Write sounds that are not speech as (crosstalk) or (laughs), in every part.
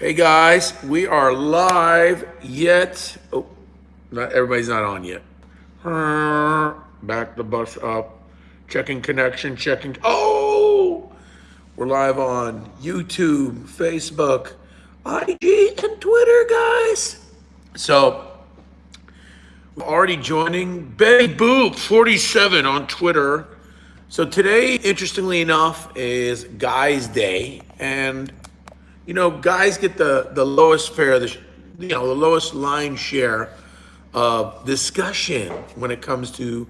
Hey guys, we are live yet. Oh, not everybody's not on yet. Back the bus up. Checking connection, checking. Oh, we're live on YouTube, Facebook, IG, and Twitter, guys. So, we're already joining Betty Boop 47 on Twitter. So today, interestingly enough, is Guys Day, and you know, guys get the the lowest fare, the you know, the lowest line share of discussion when it comes to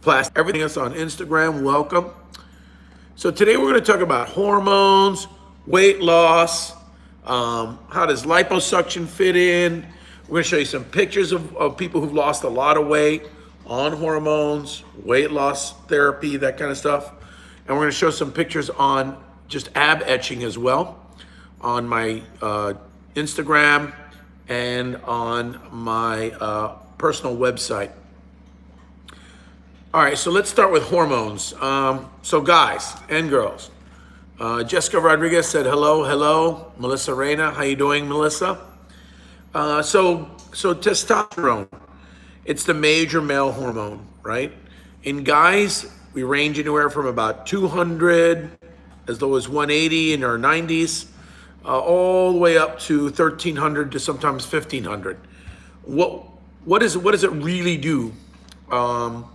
plastic. Everything else on Instagram, welcome. So today we're going to talk about hormones, weight loss, um, how does liposuction fit in. We're going to show you some pictures of, of people who've lost a lot of weight on hormones, weight loss therapy, that kind of stuff. And we're going to show some pictures on just ab etching as well on my uh, Instagram and on my uh, personal website. All right, so let's start with hormones. Um, so guys and girls, uh, Jessica Rodriguez said hello, hello. Melissa Reyna, how you doing, Melissa? Uh, so, so testosterone, it's the major male hormone, right? In guys, we range anywhere from about 200 as low as 180 in our 90s uh, all the way up to 1300 to sometimes 1500. What what is what does it really do? Um,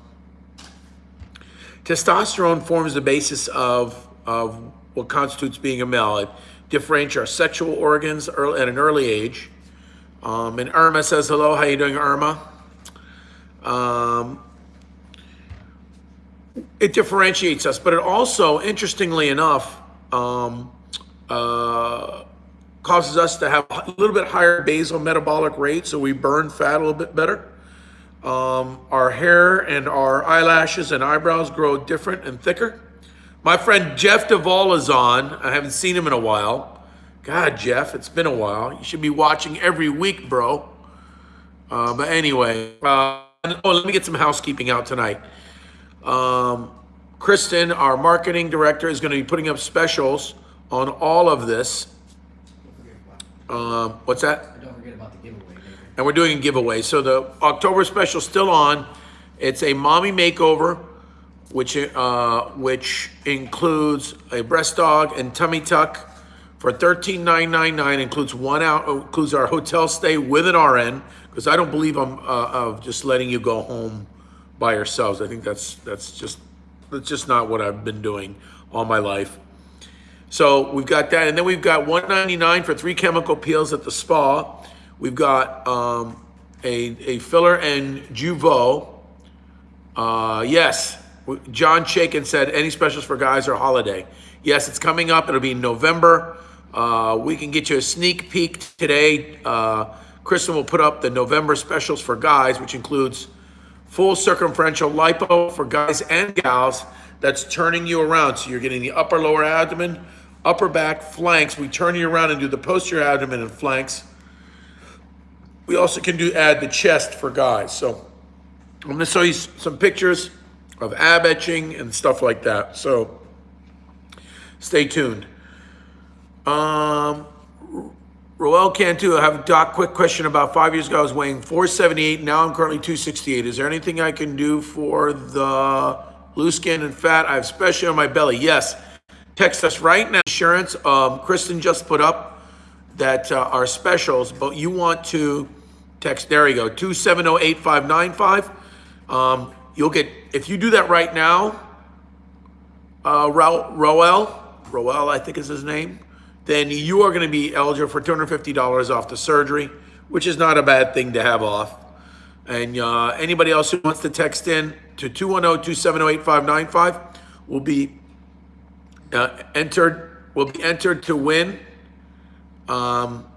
testosterone forms the basis of of what constitutes being a male. It differentiates our sexual organs early, at an early age. Um, and Irma says hello. How you doing, Irma? Um, it differentiates us, but it also, interestingly enough, um, uh, causes us to have a little bit higher basal metabolic rate, so we burn fat a little bit better. Um, our hair and our eyelashes and eyebrows grow different and thicker. My friend Jeff Duvall is on. I haven't seen him in a while. God, Jeff, it's been a while. You should be watching every week, bro. Uh, but anyway, uh, oh, let me get some housekeeping out tonight. Um, Kristen, our marketing director, is going to be putting up specials on all of this. Um, what's that? Don't forget about the giveaway. And we're doing a giveaway. So the October special still on. It's a mommy makeover, which uh, which includes a breast aug and tummy tuck for $13,999. Includes one out includes our hotel stay with an RN because I don't believe I'm uh, of just letting you go home by yourselves. I think that's that's just that's just not what I've been doing all my life. So we've got that. And then we've got 199 for three chemical peels at the spa. We've got um, a, a filler and Jeuveau. Uh, yes, John Shaken said, any specials for guys or holiday? Yes, it's coming up. It'll be in November. Uh, we can get you a sneak peek today. Uh, Kristen will put up the November specials for guys, which includes full circumferential lipo for guys and gals that's turning you around. So you're getting the upper lower abdomen, upper back, flanks. We turn you around and do the posterior abdomen and flanks. We also can do add the chest for guys. So I'm gonna show you some pictures of ab etching and stuff like that. So stay tuned. Um, Roel Cantu, I have a quick question about five years ago. I was weighing 478. Now I'm currently 268. Is there anything I can do for the loose skin and fat? I have especially on my belly. Yes. Text us right now. Insurance, um, Kristen just put up that uh, our specials, but you want to text, there you go, 2708595. Um, you'll get, if you do that right now, uh, Ro Roel, Roel, I think is his name, then you are going to be eligible for $250 off the surgery, which is not a bad thing to have off. And uh, anybody else who wants to text in to 210-270-8595 will be uh, entered will be entered to win. Um,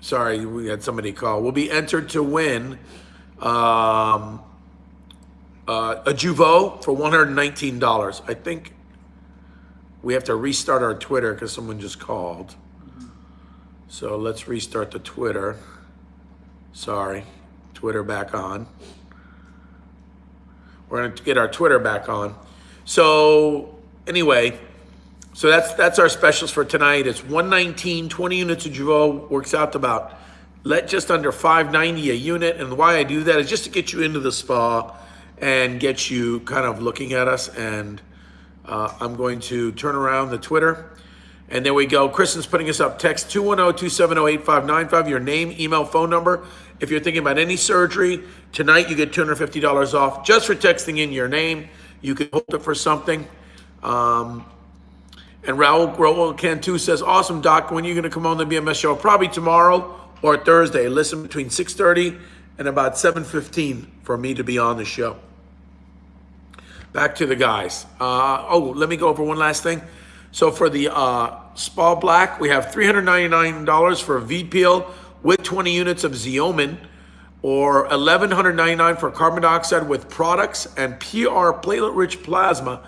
sorry, we had somebody call. Will be entered to win um, uh, a Jeuveau for $119. I think we have to restart our Twitter because someone just called. So let's restart the Twitter. Sorry, Twitter back on. We're going to get our Twitter back on. So anyway, So that's, that's our specials for tonight. It's 119, 20 units of Jeuveau, works out to about, let just under 590 a unit. And why I do that is just to get you into the spa and get you kind of looking at us. And uh, I'm going to turn around the Twitter. And there we go. Kristen's putting us up. Text 210-270-8595, your name, email, phone number. If you're thinking about any surgery, tonight you get $250 off just for texting in your name. You can hold it for something. Um, and Raul, Raul Cantu says, awesome, Doc. When are you going to come on the BMS show? Probably tomorrow or Thursday. Listen between 6.30 and about 7.15 for me to be on the show. Back to the guys. Uh, oh, let me go over one last thing. So for the uh, Spa Black, we have $399 for a V-Peel with 20 units of Xeomin or 1,199 for carbon dioxide with products and PR platelet-rich plasma.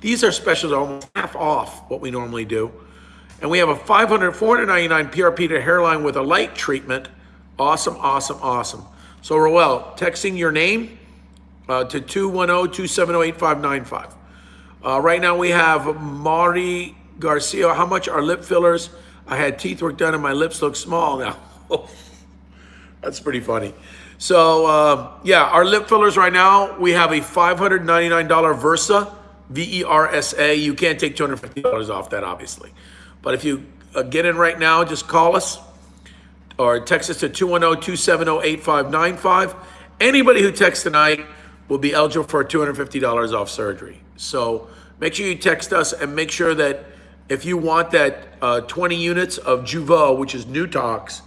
These are specials almost half off what we normally do. And we have a 500, 499 PRP to hairline with a light treatment. Awesome, awesome, awesome. So Roel, texting your name uh, to 210-270-8595. Uh, right now we have Mari Garcia. How much are lip fillers? I had teeth work done and my lips look small now. (laughs) That's pretty funny. So uh, yeah, our lip fillers right now, we have a $599 Versa, V-E-R-S-A. You can't take $250 off that, obviously. But if you uh, get in right now, just call us or text us to 210-270-8595. Anybody who texts tonight will be eligible for $250 off surgery. So make sure you text us and make sure that if you want that uh, 20 units of Jeuveau, which is Newtox,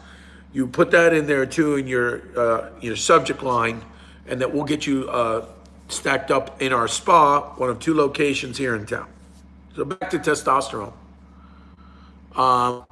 you put that in there too in your uh, your subject line, and that will get you uh, stacked up in our spa, one of two locations here in town. So back to testosterone. Um,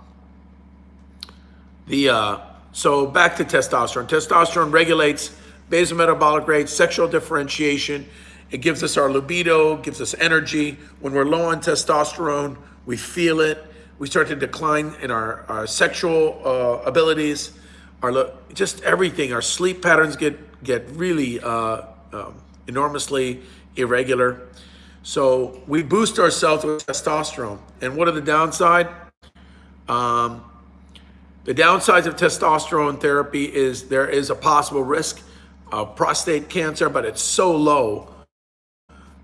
the uh, so back to testosterone. Testosterone regulates basal metabolic rate, sexual differentiation. It gives us our libido, gives us energy. When we're low on testosterone, we feel it. We start to decline in our, our sexual uh, abilities, our just everything. Our sleep patterns get get really uh, um, enormously irregular. So we boost ourselves with testosterone. And what are the downside? Um, the downsides of testosterone therapy is there is a possible risk of prostate cancer, but it's so low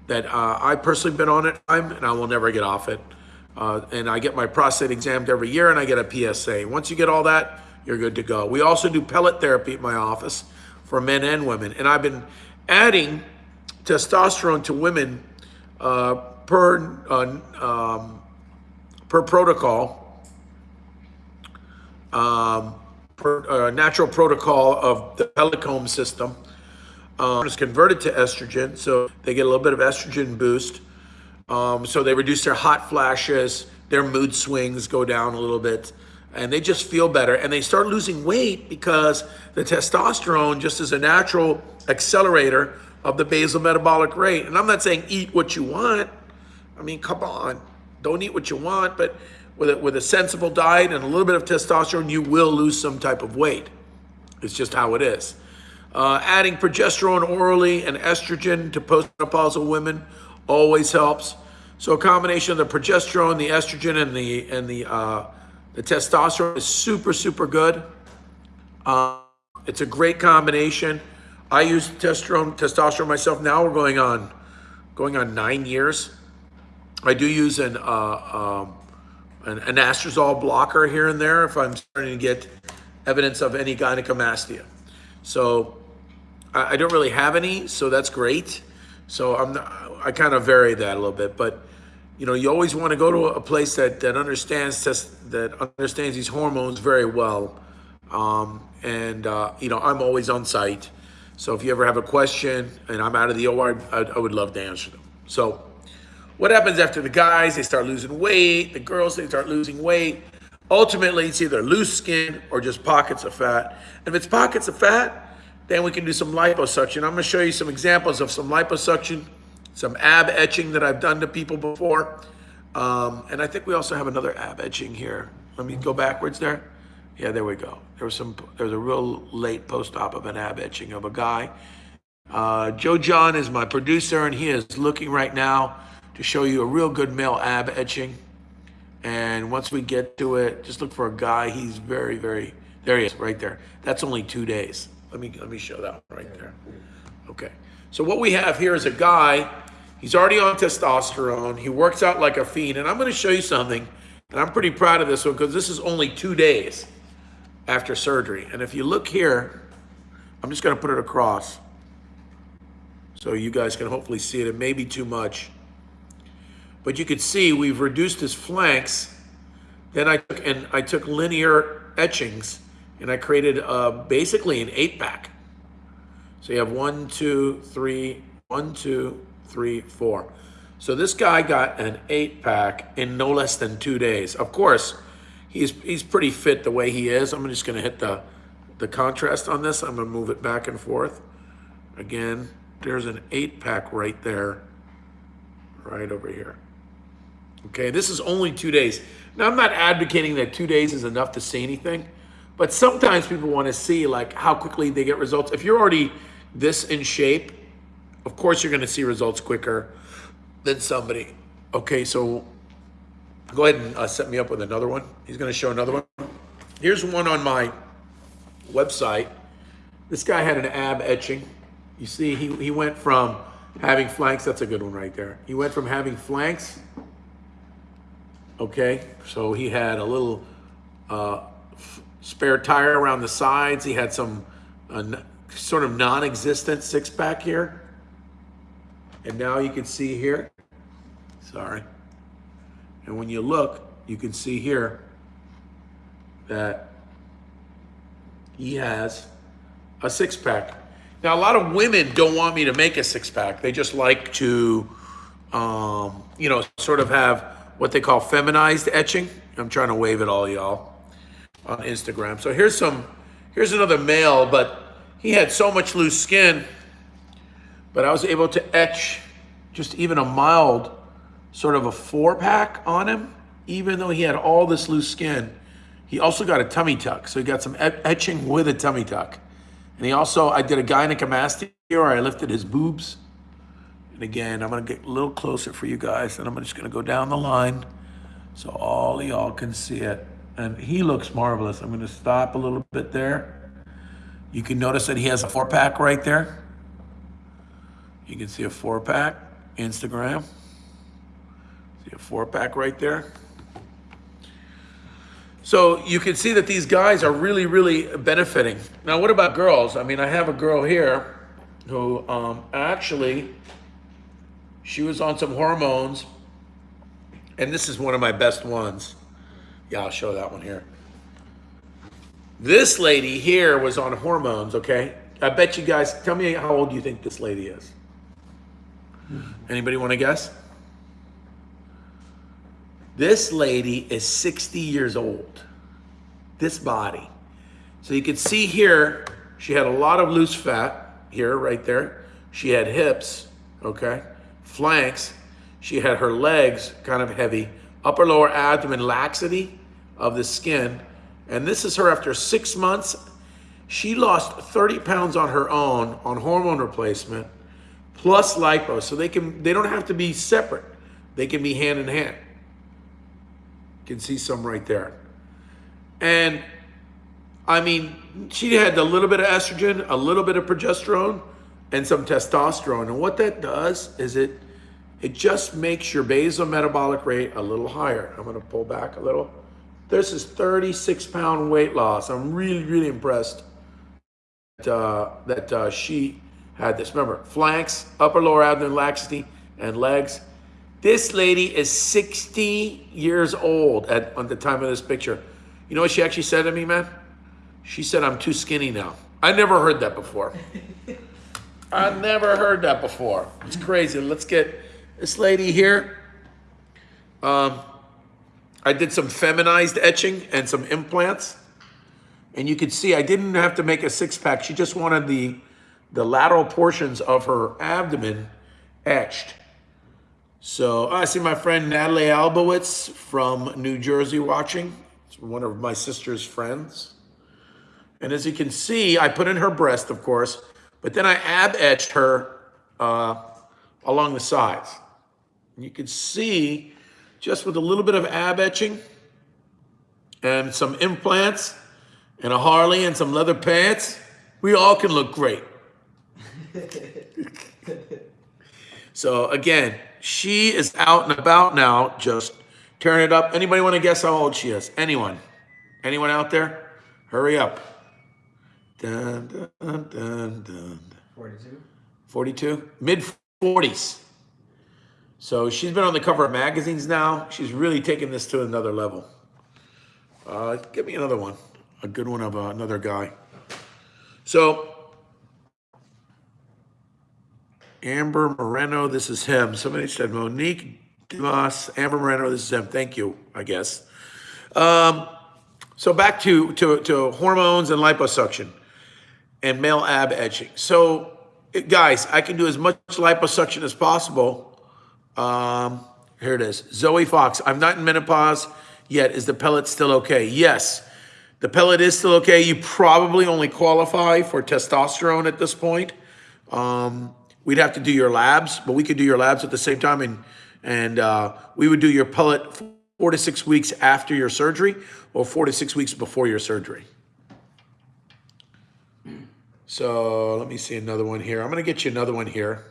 that uh, I personally been on it and I will never get off it. Uh, and I get my prostate examined every year and I get a PSA. Once you get all that, you're good to go. We also do pellet therapy at my office for men and women. And I've been adding testosterone to women uh, per, uh, um, per protocol, um, per uh, natural protocol of the Pellecome system um, is converted to estrogen, so they get a little bit of estrogen boost. Um, so they reduce their hot flashes, their mood swings go down a little bit, and they just feel better. And they start losing weight because the testosterone just is a natural accelerator of the basal metabolic rate. And I'm not saying eat what you want. I mean, come on, don't eat what you want, but with a, with a sensible diet and a little bit of testosterone, you will lose some type of weight. It's just how it is. Uh, adding progesterone orally and estrogen to postmenopausal women always helps. So a combination of the progesterone, the estrogen, and the and the uh, the testosterone is super super good. Uh, it's a great combination. I use testosterone testosterone myself. Now we're going on going on nine years. I do use an uh, um, an anastrozole blocker here and there if I'm starting to get evidence of any gynecomastia. So I, I don't really have any, so that's great. So I'm not, I kind of vary that a little bit, but you know, you always want to go to a place that that understands test, that understands these hormones very well. Um, and uh, you know, I'm always on site. So if you ever have a question and I'm out of the OR, I, I would love to answer them. So what happens after the guys, they start losing weight, the girls, they start losing weight. Ultimately, it's either loose skin or just pockets of fat. And if it's pockets of fat, then we can do some liposuction. I'm gonna show you some examples of some liposuction, some ab etching that I've done to people before. Um, and I think we also have another ab etching here. Let me go backwards there. Yeah, there we go. There was some, there was a real late post-op of an ab etching of a guy. Uh, Joe John is my producer and he is looking right now to show you a real good male ab etching. And once we get to it, just look for a guy. He's very, very, there he is, right there. That's only two days. Let me, let me show that one right there. Okay. So what we have here is a guy, he's already on testosterone. He works out like a fiend. And I'm going to show you something. And I'm pretty proud of this one because this is only two days after surgery. And if you look here, I'm just going to put it across so you guys can hopefully see it. It may be too much. But you can see we've reduced his flanks. Then I took, and I took linear etchings and I created uh, basically an eight pack. So you have one, two, three, one, two, three, four. So this guy got an eight pack in no less than two days. Of course, he's he's pretty fit the way he is. I'm just gonna hit the the contrast on this. I'm gonna move it back and forth. Again, there's an eight pack right there, right over here. Okay, this is only two days. Now, I'm not advocating that two days is enough to see anything, but sometimes people want to see like how quickly they get results. If you're already this in shape, of course you're going to see results quicker than somebody. Okay, so go ahead and uh, set me up with another one. He's going to show another one. Here's one on my website. This guy had an ab etching. You see, he, he went from having flanks, that's a good one right there. He went from having flanks, okay, so he had a little uh, spare tire around the sides. He had some uh, sort of non-existent six pack here. And now you can see here, sorry. And when you look, you can see here that he has a six pack. Now, a lot of women don't want me to make a six pack. They just like to, um, you know, sort of have what they call feminized etching. I'm trying to wave at all y'all on Instagram. So here's some, here's another male, but he had so much loose skin, but I was able to etch just even a mild sort of a four pack on him, even though he had all this loose skin. He also got a tummy tuck. So he got some etching with a tummy tuck. And he also, I did a gynecomastia where I lifted his boobs. And again, I'm gonna get a little closer for you guys and I'm just gonna go down the line so all y'all can see it. And he looks marvelous. I'm gonna stop a little bit there. You can notice that he has a four pack right there. You can see a four pack, Instagram. Four pack right there. So you can see that these guys are really, really benefiting. Now, what about girls? I mean, I have a girl here who um, actually, she was on some hormones, and this is one of my best ones. Yeah, I'll show that one here. This lady here was on hormones, okay? I bet you guys, tell me how old you think this lady is. Anybody want to guess? This lady is 60 years old. This body. So you can see here, she had a lot of loose fat here, right there. She had hips, okay, flanks. She had her legs kind of heavy, upper lower abdomen laxity of the skin. And this is her after six months. She lost 30 pounds on her own on hormone replacement plus lipo. So they can they don't have to be separate. They can be hand in hand. Can see some right there. And I mean, she had a little bit of estrogen, a little bit of progesterone, and some testosterone. And what that does is it it just makes your basal metabolic rate a little higher. I'm gonna pull back a little. This is 36 pound weight loss. I'm really, really impressed that, uh, that uh, she had this. Remember, flanks, upper lower abdomen laxity, and legs. This lady is 60 years old at, at the time of this picture. You know what she actually said to me, man? She said, I'm too skinny now. I never heard that before. I never heard that before. It's crazy. Let's get this lady here. Um, I did some feminized etching and some implants. And you can see I didn't have to make a six pack. She just wanted the, the lateral portions of her abdomen etched. So I see my friend Natalie Albowitz from New Jersey watching. It's one of my sister's friends. And as you can see, I put in her breast, of course, but then I ab etched her uh, along the sides. And you can see just with a little bit of ab etching, and some implants and a Harley and some leather pants, we all can look great. (laughs) so again, she is out and about now, just tearing it up. Anybody want to guess how old she is? Anyone? Anyone out there? Hurry up. Dun, dun, dun, dun. 42? 42? Mid 40s. So she's been on the cover of magazines now. She's really taken this to another level. Uh, give me another one, a good one of uh, another guy. So Amber Moreno, this is him. Somebody said Monique Dumas, Amber Moreno, this is him. Thank you, I guess. Um, so back to, to, to hormones and liposuction and male ab etching. So guys, I can do as much liposuction as possible. Um, here it is. Zoe Fox, I'm not in menopause yet. Is the pellet still okay? Yes, the pellet is still okay. You probably only qualify for testosterone at this point. Um, we'd have to do your labs, but we could do your labs at the same time, and and uh, we would do your pellet four to six weeks after your surgery, or four to six weeks before your surgery. So let me see another one here. I'm gonna get you another one here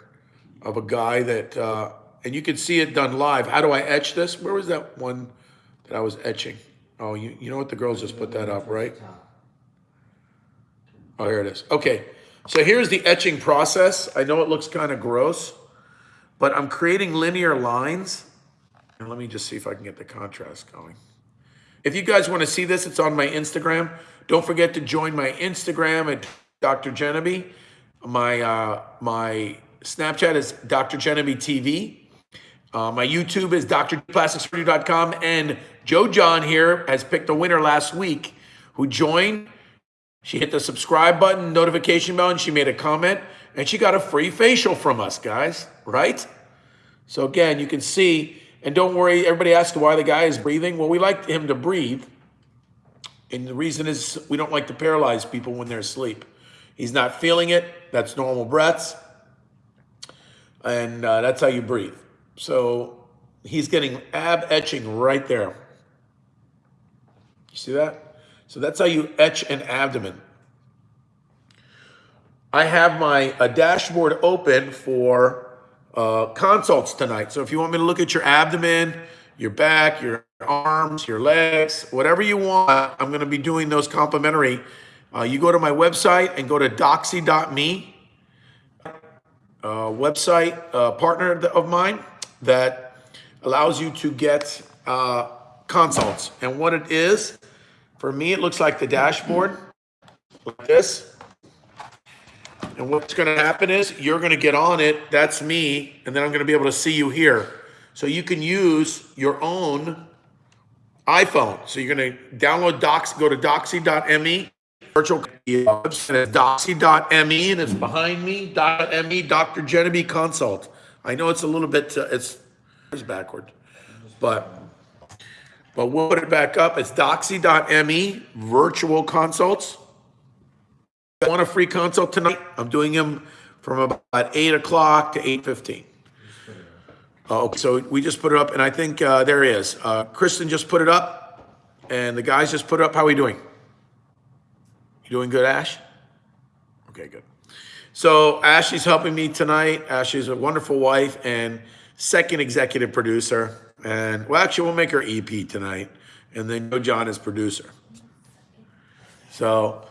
of a guy that, uh, and you can see it done live. How do I etch this? Where was that one that I was etching? Oh, you, you know what? The girls just put that up, right? Oh, here it is. Okay, so here's the etching process. I know it looks kind of gross, but I'm creating linear lines. And let me just see if I can get the contrast going. If you guys want to see this, it's on my Instagram. Don't forget to join my Instagram at Dr. Genevieve. My uh, my Snapchat is Dr. Genevieve TV. Uh, my YouTube is drplasticsurgery.com. And Joe John here has picked a winner last week who joined. She hit the subscribe button, notification bell, and she made a comment, and she got a free facial from us, guys, right? So again, you can see, and don't worry, everybody asks why the guy is breathing. Well, we like him to breathe. And the reason is we don't like to paralyze people when they're asleep. He's not feeling it. That's normal breaths. And uh, that's how you breathe. So he's getting ab etching right there. You see that? So that's how you etch an abdomen. I have my a dashboard open for uh, consults tonight. So if you want me to look at your abdomen, your back, your arms, your legs, whatever you want, I'm going to be doing those complimentary. Uh, you go to my website and go to doxy.me, uh, website uh, partner of mine that allows you to get uh, consults. And what it is, for me, it looks like the dashboard, like this. And what's going to happen is you're going to get on it. That's me. And then I'm going to be able to see you here. So you can use your own iPhone. So you're going to download Docs, go to doxy.me, virtual doxy.me, and it's behind me, .me, Dr. Genevieve Consult. I know it's a little bit, uh, it's, it's backward, but, but we'll put it back up. It's doxy.me, virtual consults. I want a free consult tonight. I'm doing them from about eight o'clock to eight fifteen. Oh, okay, so we just put it up, and I think uh, there. Uh, Kristen just put it up, and the guys just put it up. How are we doing? You doing good, Ash? Okay, good. So Ashley's helping me tonight. Ashley's a wonderful wife and second executive producer. And well, actually, we'll make her EP tonight, and then Joe John is producer. So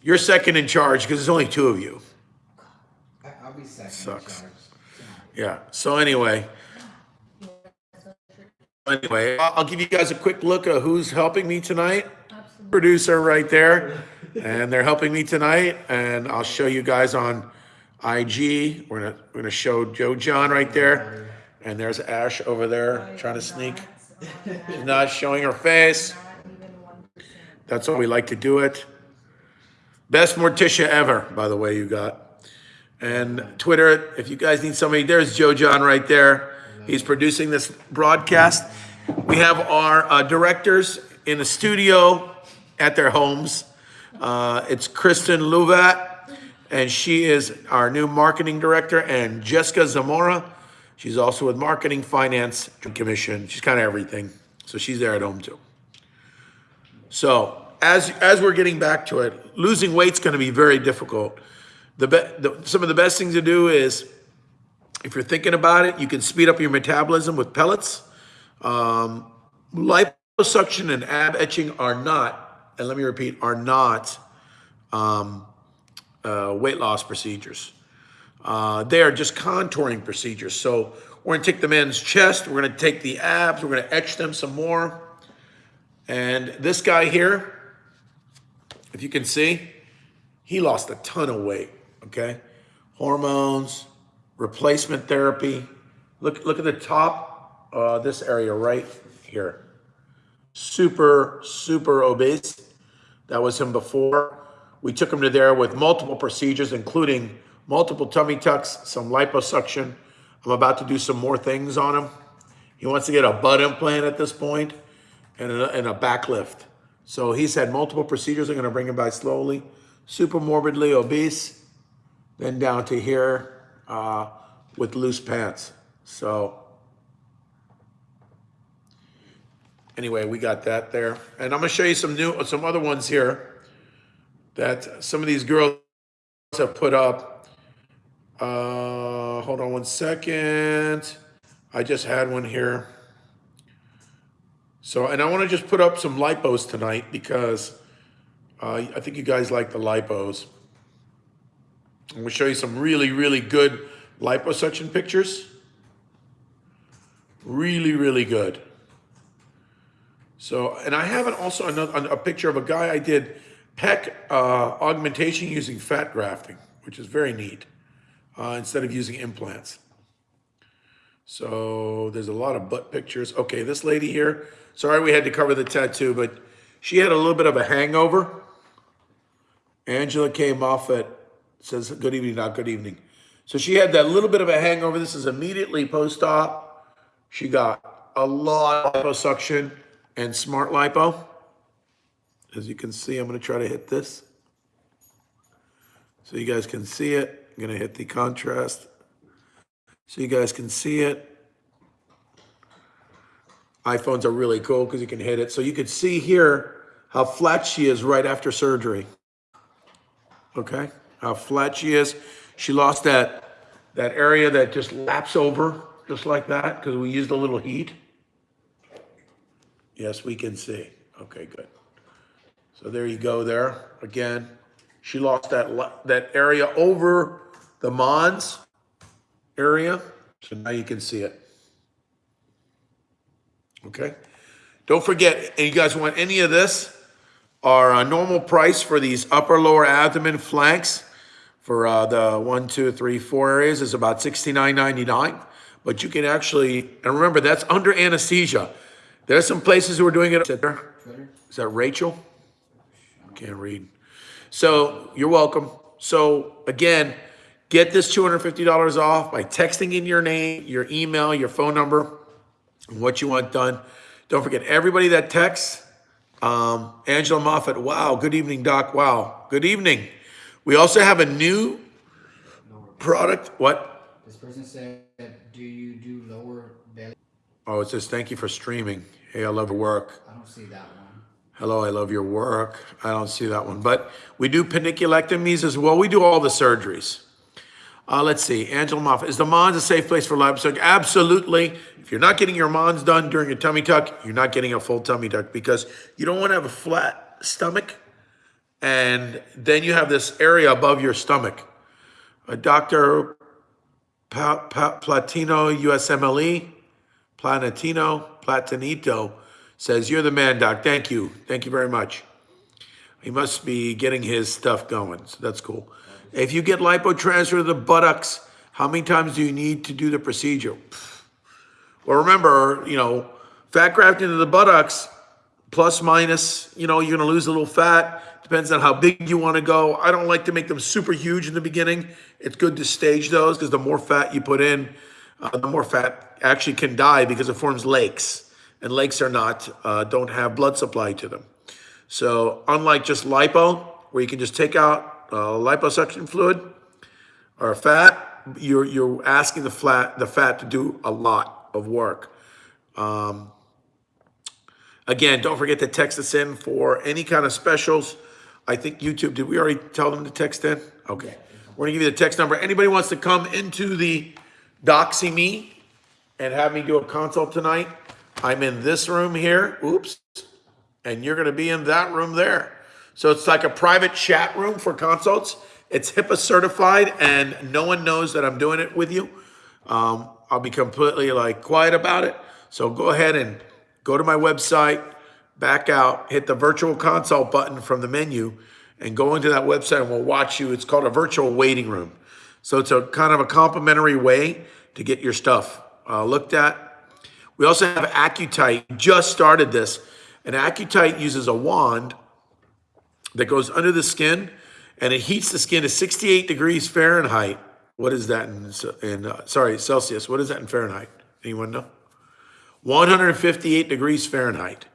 you're second in charge because there's only two of you. I- I'll be second in Sucks. charge. Yeah. So anyway, anyway, I'll, I'll give you guys a quick look at who's helping me tonight. Producer right there, and they're helping me tonight. And I'll show you guys on IG. We're gonna we're gonna show Joe John right there, and there's Ash over there trying to sneak. (laughs) She's not showing her face. That's how we like to do it. Best Morticia ever, by the way, you got. And Twitter, if you guys need somebody, there's Joe John right there. He's producing this broadcast. We have our uh, directors in the studio at their homes. Uh, it's Kristen Louvat, and she is our new marketing director, and Jessica Zamora. She's also with Marketing Finance Commission. She's kind of everything. So she's there at home too. So as, as we're getting back to it, losing weight's gonna be very difficult. The, the, some of the best things to do is, if you're thinking about it, you can speed up your metabolism with pellets. Um, liposuction and ab etching are not, and let me repeat, are not um, uh, weight loss procedures. Uh, they are just contouring procedures. So we're gonna take the man's chest, we're gonna take the abs, we're gonna etch them some more. And this guy here, if you can see, he lost a ton of weight, okay? Hormones, replacement therapy. Look, look at the top, uh, this area right here. Super, super obese. That was him before. We took him to there with multiple procedures, including multiple tummy tucks, some liposuction. I'm about to do some more things on him. He wants to get a butt implant at this point and a, and a back lift. So he's had multiple procedures. I'm going to bring him by slowly. Super morbidly obese, then down to here uh, with loose pants. So anyway, we got that there. And I'm going to show you some new, some other ones here that some of these girls have put up. Uh, hold on one second. I just had one here. So, and I want to just put up some lipos tonight because uh, I think you guys like the lipos. I'm going to show you some really, really good liposuction pictures. Really, really good. So, and I have an, also another, a picture of a guy I did pec uh, augmentation using fat grafting, which is very neat, uh, instead of using implants. So there's a lot of butt pictures. Okay, this lady here, sorry we had to cover the tattoo, but she had a little bit of a hangover. Angela K Moffat, says, good evening, not good evening. So she had that little bit of a hangover. This is immediately post-op. She got a lot of liposuction and smart lipo. As you can see, I'm gonna try to hit this. So you guys can see it. I'm gonna hit the contrast. So you guys can see it. iPhones are really cool because you can hit it. So you can see here how flat she is right after surgery. Okay, how flat she is. She lost that, that area that just laps over, just like that, because we used a little heat. Yes, we can see. Okay, good. So there you go there. Again, she lost that, that area over the Mons area. So now you can see it. Okay. Don't forget, and you guys want any of this? Our uh, normal price for these upper lower abdomen flanks for uh, the one, two, three, four areas is about $69.99. But you can actually, and remember, that's under anesthesia. There's some places who are doing it. Is that Rachel? Can't read. So you're welcome. So again, get this $250 off by texting in your name, your email, your phone number, and what you want done. Don't forget, everybody that texts, um, Angela Moffat, wow, good evening, Doc, wow, good evening. We also have a new product, what? This person said, do you do lower belly? Oh, it says, thank you for streaming. Hey, I love your work. I don't see that one. Hello, I love your work. I don't see that one, but we do paniculectomies as well. We do all the surgeries. Uh, let's see, Angela Moffat, is the Mons a safe place for liposuction? Absolutely. If you're not getting your Mons done during your tummy tuck, you're not getting a full tummy tuck because you don't want to have a flat stomach and then you have this area above your stomach. Uh, Dr. Pa- Pa- Platino, USMLE, Planetino, Platinito says, You're the man, Doc. Thank you. Thank you very much. He must be getting his stuff going. So that's cool. If you get lipotransfer to the buttocks, how many times do you need to do the procedure? Well, remember, you know, fat grafting to the buttocks, plus minus, you know, you're going to lose a little fat. Depends on how big you want to go. I don't like to make them super huge in the beginning. It's good to stage those because the more fat you put in, uh, the more fat actually can die because it forms lakes. And lakes are not, uh, don't have blood supply to them. So unlike just lipo, where you can just take out uh, liposuction fluid or fat, you're, you're asking the, flat, the fat to do a lot of work. Um, Again, don't forget to text us in for any kind of specials. I think YouTube, did we already tell them to text in? Okay. We're gonna give you the text number. Anybody wants to come into the Doxy Me and have me do a consult tonight, I'm in this room here, oops, and you're gonna be in that room there. So it's like a private chat room for consults. It's HIPAA certified and no one knows that I'm doing it with you. Um, I'll be completely like quiet about it. So go ahead and go to my website, back out, hit the virtual consult button from the menu and go into that website and we'll watch you. It's called a virtual waiting room. So it's a kind of a complimentary way to get your stuff uh, looked at. We also have Accutite, just started this. And Accutite uses a wand that goes under the skin and it heats the skin to 68 degrees Fahrenheit. What is that in, in uh, sorry, Celsius? What is that in Fahrenheit? Anyone know? 158 degrees Fahrenheit.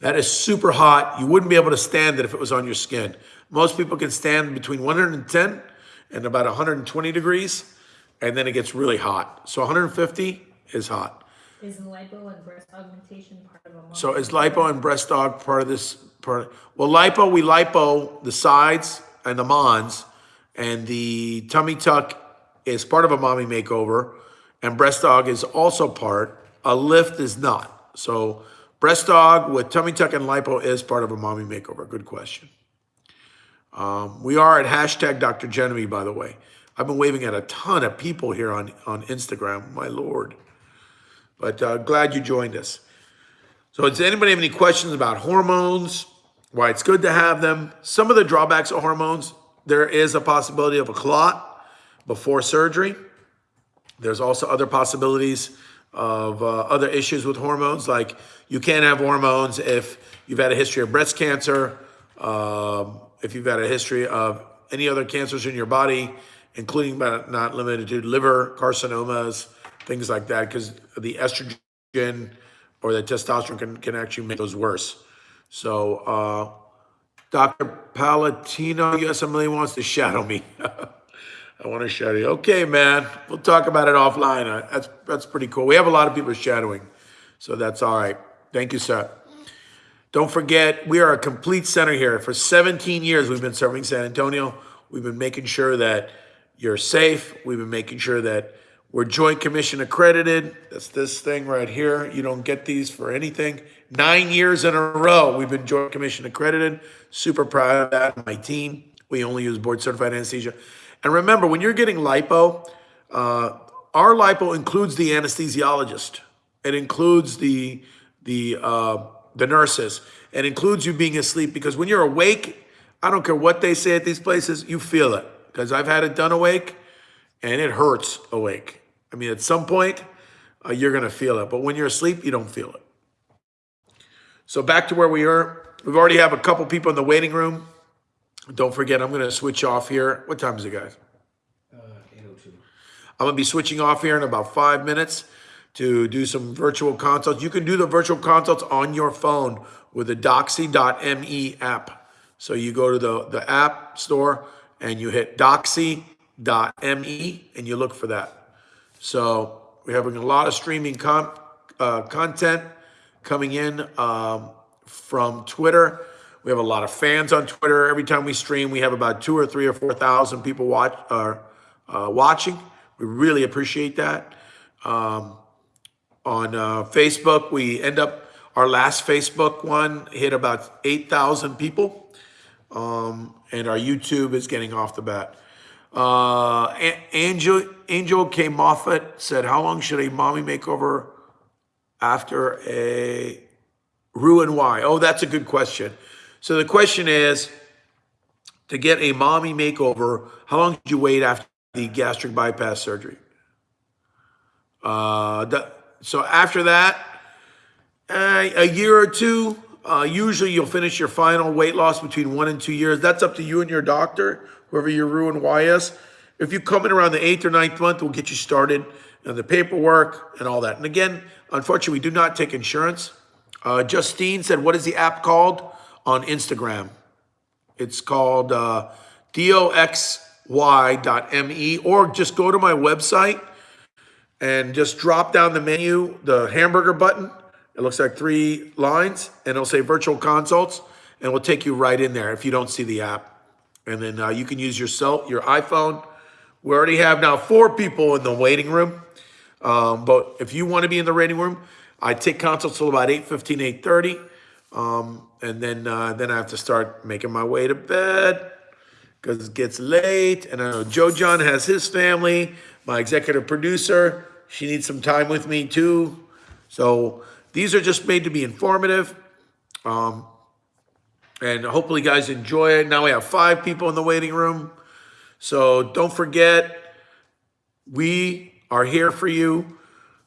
That is super hot. You wouldn't be able to stand it if it was on your skin. Most people can stand between 110 and about 120 degrees, and then it gets really hot. So 150 is hot. Is lipo and breast augmentation part of a? So is lipo and breast aug part of this Well, lipo, we lipo the sides and the mons, and the tummy tuck is part of a mommy makeover, and breast aug is also part. A lift is not. So breast aug with tummy tuck and lipo is part of a mommy makeover. Good question. Um, we are at hashtag Dr. Genevieve, by the way. I've been waving at a ton of people here on, on Instagram, my lord. But uh, glad you joined us. So does anybody have any questions about hormones, why it's good to have them? Some of the drawbacks of hormones, there is a possibility of a clot before surgery. There's also other possibilities of uh, other issues with hormones, like you can't have hormones if you've had a history of breast cancer, um, if you've had a history of any other cancers in your body, including but not limited to liver carcinomas, things like that, because the estrogen or the testosterone can, can actually make those worse. So, uh, Dr. Palatino, yes, Emily wants to shadow me. (laughs) I want to shadow you. Okay, man. We'll talk about it offline. Uh, That's that's pretty cool. We have a lot of people shadowing, so that's all right. Thank you, sir. Don't forget, we are a complete center here. For 17 years, we've been serving San Antonio. We've been making sure that you're safe. We've been making sure that we're Joint Commission accredited. That's this thing right here. You don't get these for anything. Nine years in a row, we've been Joint Commission accredited. Super proud of that. My team, we only use board certified anesthesia. And remember, when you're getting lipo, uh, our lipo includes the anesthesiologist. It includes the the uh, the nurses. It includes you being asleep because when you're awake, I don't care what they say at these places, you feel it. Because I've had it done awake, and it hurts awake. I mean, at some point, uh, you're gonna feel it, but when you're asleep, you don't feel it. So back to where we are. We've already have a couple people in the waiting room. Don't forget, I'm gonna switch off here. What time is it, guys? Uh, eight oh two. I'm gonna be switching off here in about five minutes to do some virtual consults. You can do the virtual consults on your phone with the doxy.me app. So you go to the, the app store and you hit doxy.me and you look for that. So we're having a lot of streaming con- uh, content coming in um, from Twitter. We have a lot of fans on Twitter. Every time we stream, we have about two or three or four thousand people watch uh, uh, watching. We really appreciate that. Um, on uh, Facebook, we end up our last Facebook one hit about eight thousand people, um, and our YouTube is getting off the bat. Uh, Angel Angel K Moffat said, "How long should a mommy makeover after a Roux-en-Y? Oh, that's a good question. So the question is to get a mommy makeover, how long did you wait after the gastric bypass surgery? Uh, the, so after that, uh, a year or two, uh, usually you'll finish your final weight loss between one and two years. That's up to you and your doctor, whoever your Roux-en-Y is. If you come in around the eighth or ninth month, we'll get you started and the paperwork and all that. And again, unfortunately, we do not take insurance. Uh, Justine said, what is the app called on Instagram? It's called uh, doxy.me or just go to my website and just drop down the menu, the hamburger button. It looks like three lines and it'll say virtual consults and we'll take you right in there if you don't see the app. And then uh, you can use your cell, your iPhone. We already have now four people in the waiting room. Um, but if you want to be in the waiting room, I take consults till about 8.15, 8.30. Um, and then, uh, then I have to start making my way to bed because it gets late. And I know Joe John has his family. My executive producer, she needs some time with me too. So these are just made to be informative. Um, and hopefully, you guys enjoy it. Now we have five people in the waiting room. So don't forget, we are here for you.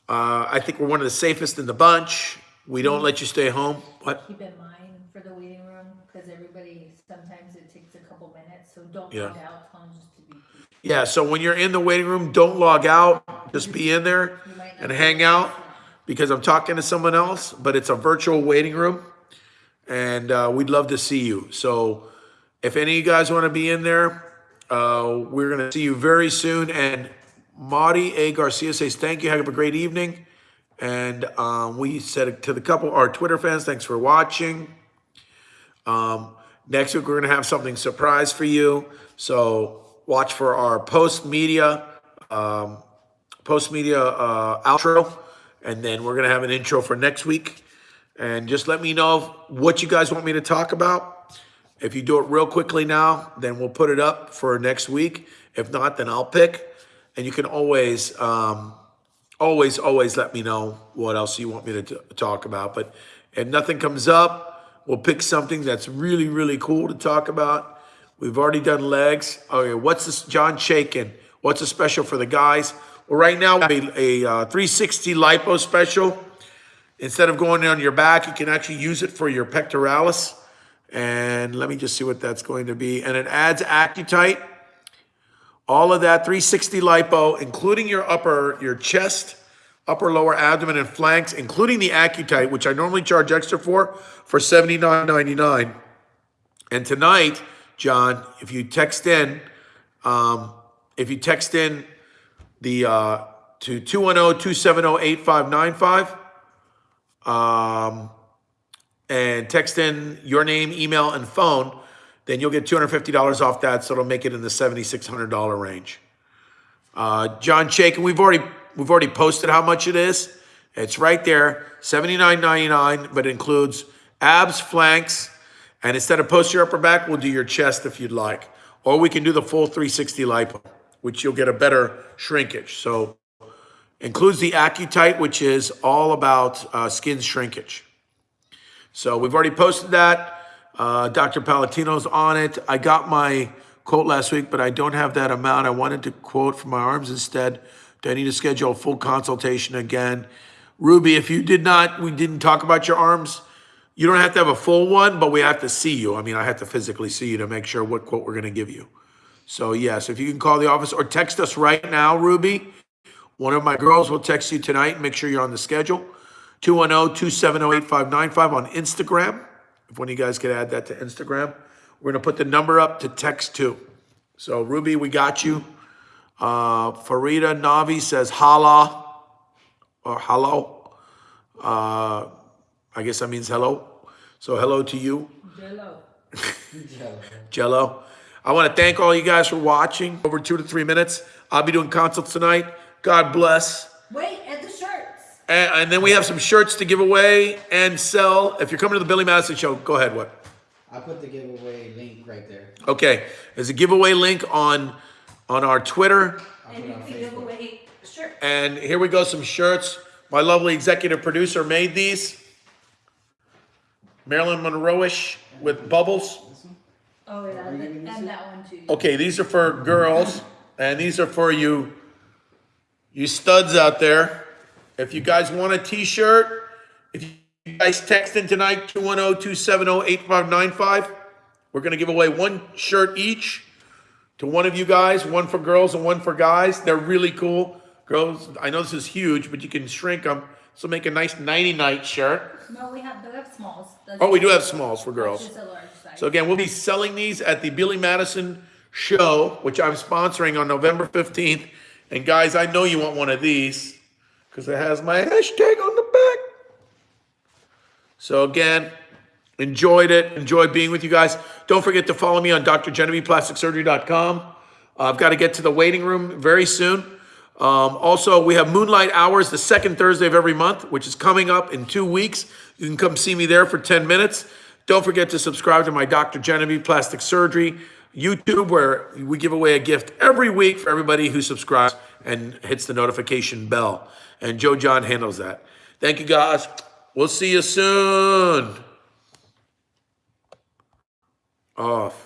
Uh, I think we're one of the safest in the bunch. We don't let you stay home. What? Keep in mind for the waiting room, because everybody, sometimes it takes a couple minutes, so don't Yeah. log out, tell just to be. Yeah, so when you're in the waiting room, don't log out. Just be in there You might not and hang out because I'm talking to someone else, but it's a virtual waiting room. And uh, we'd love to see you. So if any of you guys want to be in there, uh, we're going to see you very soon. And Marty A. Garcia says, thank you. Have a great evening. And um, we said to the couple, our Twitter fans, thanks for watching. Um, next week, we're going to have something surprise for you. So watch for our post media, um, post media uh, outro, and then we're going to have an intro for next week. And just let me know what you guys want me to talk about. If you do it real quickly now, then we'll put it up for next week. If not, then I'll pick. And you can always, um, always, always let me know what else you want me to talk about. But if nothing comes up, we'll pick something that's really, really cool to talk about. We've already done legs. Okay, what's this? John Shakin. What's a special for the guys? Well, right now, a, a uh, 360 lipo special. Instead of going on your back, you can actually use it for your pectoralis. And let me just see what that's going to be. And it adds Accutite. All of that 360 lipo, including your upper, your chest, upper lower abdomen and flanks, including the Accutite, which I normally charge extra for, for $79.99. And tonight, John, if you text in, um, if you text in the uh, to 210-270-8595, um, and text in your name, email, and phone, then you'll get $250 off that, so it'll make it in the $7,600 range. Uh, John Shakin, we've already we've already posted how much it is. It's right there, $79.99, but it includes abs, flanks, and instead of post your upper back, we'll do your chest if you'd like. Or we can do the full 360 lipo, which you'll get a better shrinkage. So includes the Accutite, which is all about uh, skin shrinkage. So we've already posted that. Uh, Dr. Palatino's on it. I got my quote last week, but I don't have that amount. I wanted to quote for my arms instead. Do I need to schedule a full consultation again? Ruby, if you did not, we didn't talk about your arms. You don't have to have a full one, but we have to see you. I mean, I have to physically see you to make sure what quote we're going to give you. So yes, if you can call the office or text us right now, Ruby, one of my girls will text you tonight. Make sure you're on the schedule. oh, 210-270-8595 on Instagram. If one of you guys could add that to Instagram. We're going to put the number up to text too. So Ruby, we got you. Uh, Farida Navi says holla or hello. Uh, I guess that means hello. So hello to you. Jello. Jello. (laughs) Jello. I want to thank all you guys for watching. Over two to three minutes. I'll be doing consults tonight. God bless. Wait, at the shirts. And, and then we have some shirts to give away and sell. If you're coming to the Billy Madison show, go ahead. What? I put the giveaway link right there. Okay. There's a giveaway link on on our Twitter. And put it you can give away shirts. And here we go. Some shirts. My lovely executive producer made these. Marilyn Monroe-ish with bubbles. Oh, yeah, and giving this and to? that one too. Okay, these are for girls, and these are for you, you studs out there. If you guys want a t-shirt, if you guys text in tonight, 210-270-8595, we're gonna give away one shirt each to one of you guys, one for girls and one for guys. They're really cool. Girls, I know this is huge, but you can shrink them. So make a nice nighty-night shirt. No, we have, we have smalls. Oh, we do have smalls for girls. Just a large size. So again, we'll be selling these at the Billy Madison show, which I'm sponsoring on November 15th. And guys, I know you want one of these because it has my hashtag on the back. So again, enjoyed it. Enjoyed being with you guys. Don't forget to follow me on drgenevievePlasticSurgery.com. Uh, I've got to get to the waiting room very soon. Um, also, we have Moonlight Hours the second Thursday of every month, which is coming up in two weeks. You can come see me there for 10 minutes. Don't forget to subscribe to my Dr. Genevieve Plastic Surgery YouTube, where we give away a gift every week for everybody who subscribes and hits the notification bell. And Joe John handles that. Thank you, guys. We'll see you soon. Off.